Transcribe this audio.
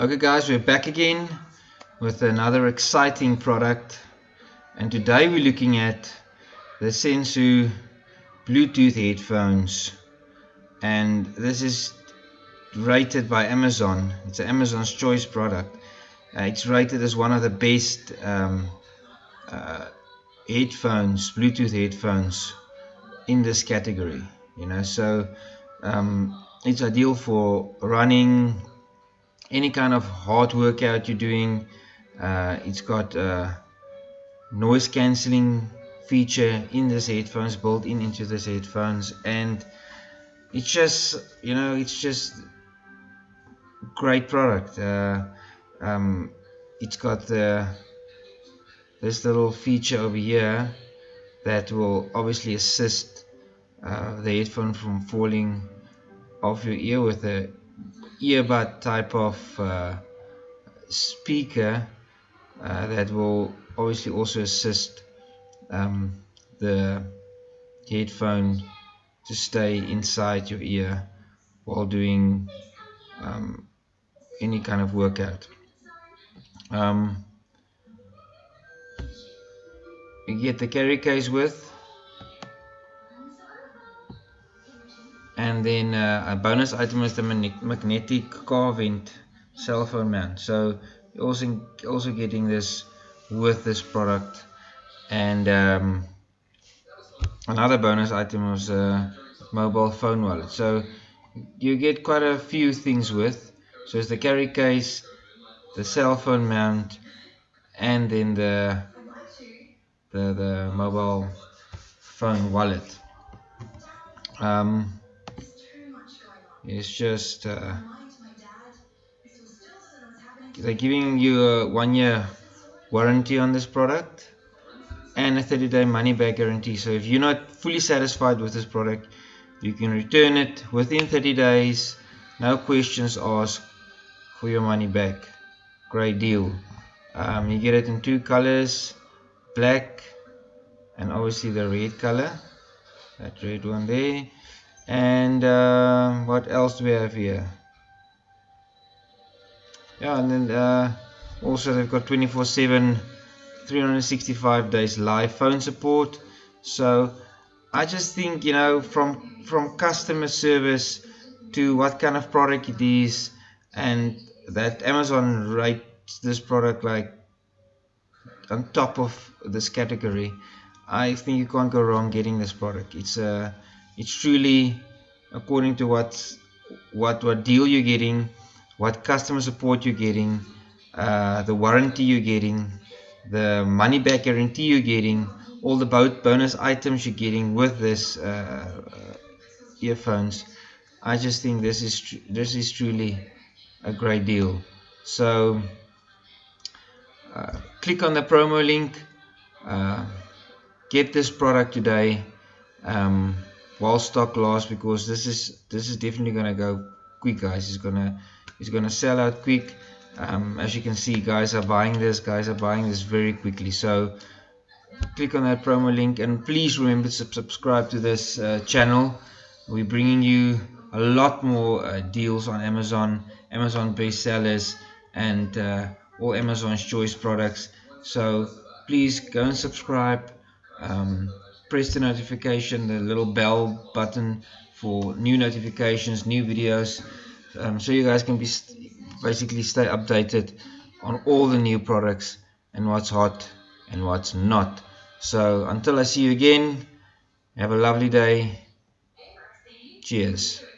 Okay guys, we're back again with another exciting product and today we're looking at the Senso Bluetooth headphones and this is rated by Amazon. It's an Amazon's choice product. Uh, it's rated as one of the best um, uh, headphones, Bluetooth headphones in this category. You know, so um, it's ideal for running, any kind of hard workout you're doing uh, it's got a noise cancelling feature in this headphones built in into this headphones and it's just you know it's just great product. Uh, um, it's got the this little feature over here that will obviously assist uh, the headphone from falling off your ear with a earbud type of uh, speaker uh, that will obviously also assist um, the headphone to stay inside your ear while doing um, any kind of workout. Um, you get the carry case with and then uh, a bonus item is the magnetic car vent cell phone mount so you're also also getting this with this product. And um, another bonus item was a mobile phone wallet. So you get quite a few things with. So it's the carry case the cell phone mount and then the the, the mobile phone wallet. Um, it's just uh, they're giving you a one year warranty on this product and a 30 day money back guarantee. So if you're not fully satisfied with this product you can return it within 30 days. No questions asked for your money back. Great deal. Um, you get it in two colors black and obviously the red color. That red one there and uh, what else do we have here? Yeah and then uh, also they've got 24 7 365 days live phone support. So I just think you know from from customer service to what kind of product it is and that Amazon rates this product like on top of this category I think you can't go wrong getting this product. It's a uh, it's truly according to what what what deal you're getting what customer support you're getting uh, the warranty you're getting the money back guarantee you're getting all the bonus items you're getting with this uh, earphones. I just think this is this is truly a great deal. So uh, click on the promo link. Uh, get this product today. Um, while stock lasts because this is this is definitely gonna go quick guys. It's gonna it's gonna sell out quick. Um, as you can see guys are buying this guys are buying this very quickly. So click on that promo link and please remember to subscribe to this uh, channel. We're bringing you a lot more uh, deals on Amazon Amazon bestsellers and uh, all Amazon's choice products. So please go and subscribe. Um, press the notification the little bell button for new notifications new videos um, so you guys can be basically stay updated on all the new products and what's hot and what's not. So until I see you again have a lovely day. Cheers